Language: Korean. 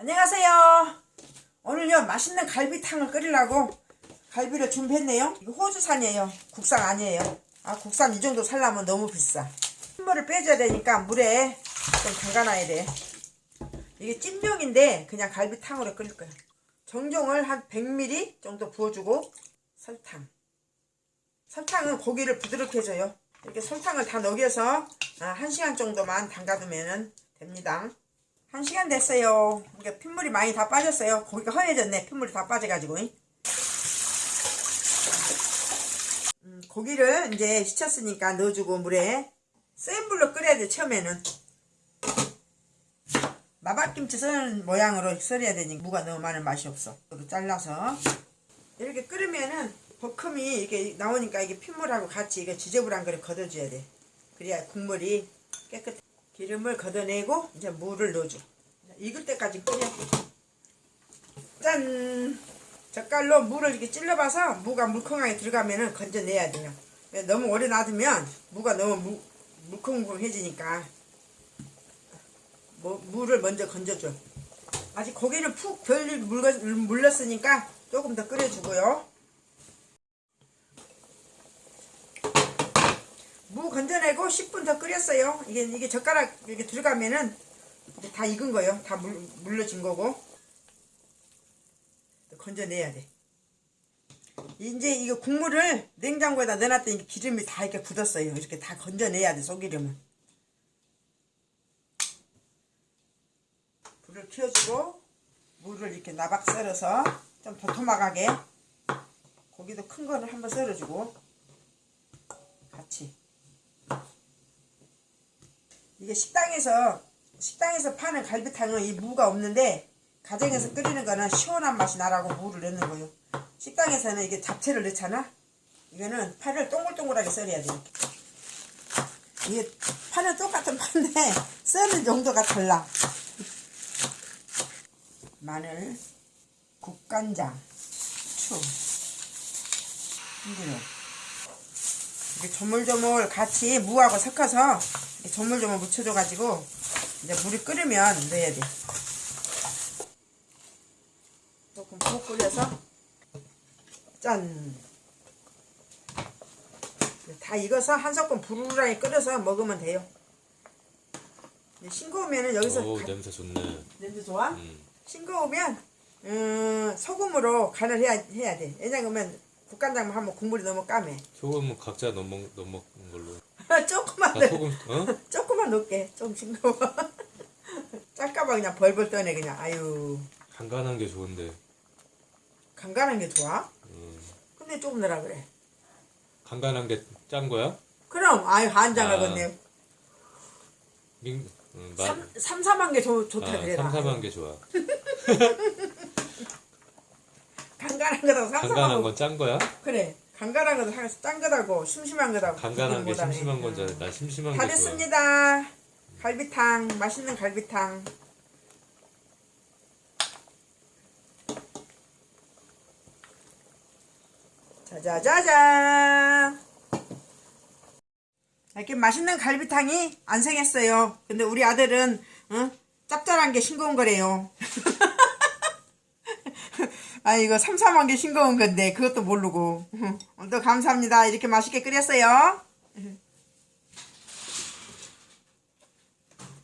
안녕하세요. 오늘요 맛있는 갈비탕을 끓이려고 갈비를 준비했네요. 이거 호주산이에요. 국산 아니에요. 아 국산 이 정도 살려면 너무 비싸. 흰물을 빼줘야 되니까 물에 좀 담가놔야 돼. 이게 찜용인데 그냥 갈비탕으로 끓일 거예요. 정종을 한 100ml 정도 부어주고 설탕. 설탕은 고기를 부드럽게 해줘요. 이렇게 설탕을 다 녹여서 아, 1시간 정도만 담가두면 됩니다. 1시간 됐어요. 이게 핏물이 많이 다 빠졌어요. 고기가 허해졌네. 핏물이 다 빠져가지고. 음, 고기를 이제 씻었으니까 넣어주고 물에 센 불로 끓여야 돼 처음에는 마박김치 썰는 모양으로 썰어야 되니까 무가 너무 많은 맛이 없어 이렇게 잘라서 이렇게 끓으면은 버큼이 이렇게 나오니까 이게 핏물하고 같이 이게 지저분한 거를 걷어줘야 돼 그래야 국물이 깨끗해 기름을 걷어내고 이제 물을 넣어줘. 익을 때까지 끓여. 짠! 젓갈로 물을 이렇게 찔러봐서 무가 물컹하게 들어가면은 건져내야 돼요. 왜 너무 오래 놔두면 무가 너무 무, 물컹물컹해지니까 뭐, 물을 먼저 건져줘. 아직 고기는 푹 덜 물렀으니까 조금 더 끓여주고요 무 건져내고 10분 더 끓였어요 이게 이게 젓가락 이렇게 들어가면은 다 익은 거예요 다 물, 물러진 거고 건져내야 돼. 이제 이거 국물을 냉장고에다 넣어놨더니 기름이 다 이렇게 굳었어요. 이렇게 다 건져내야 돼, 속기름은. 불을 켜주고, 물을 이렇게 나박 썰어서 좀 도톰하게, 고기도 큰 거를 한번 썰어주고, 같이. 이게 식당에서, 식당에서 파는 갈비탕은 이 무가 없는데, 가정에서 끓이는 거는 시원한 맛이 나라고 무를 넣는 거예요. 식당에서는 이게 잡채를 넣잖아. 이거는 파를 동글동글하게 썰어야 돼. 이렇게. 이게 파는 똑같은 파인데 썰는 정도가 달라. 마늘, 국간장, 후추, 흰기름. 이렇게 조물조물 같이 무하고 섞어서 조물조물 묻혀줘가지고 이제 물이 끓으면 넣어야 돼. 조금 푹 끓여서 짠! 다 익어서 한 섞음 부르르하게 끓여서 먹으면 돼요. 싱거우면 여기서 오 가- 냄새 좋네. 냄새 좋아? 음. 싱거우면 음, 소금으로 간을 해야, 해야 돼. 왜냐면 국간장만 하면 국물이 너무 까매. 소금은 각자 넣어 먹, 먹는 걸로. 조금만 아넣 소금 어? 조금만 넣을게. 좀 싱거워. 짤까봐 그냥 벌벌 떠네 그냥. 아유 간간한 게 좋은데. 간간한 게 좋아? 음. 근데 조금 넣으라 그래. 간간한 게 짠 거야? 그럼 아유 한장을 아. 음, 삼, 삼삼한 게 좋, 좋다 아, 그래라. 삼삼한 게 좋아. 간간한 거다고 간간한 삼삼하고 건짠 거야? 그래. 간간한 거도 항상 짠 거다고 심심한 거다고. 간간한 게 그거보다는. 심심한 건 음. 줄. 나 심심한 다 게 좋아. 됐습니다. 갈비탕 맛있는 갈비탕. 짜자자잔. 이렇게 맛있는 갈비탕이 안 생겼어요. 근데 우리 아들은 어? 짭짤한 게 싱거운 거래요. 아 이거 삼삼한 게 싱거운 건데 그것도 모르고. 또 감사합니다. 이렇게 맛있게 끓였어요.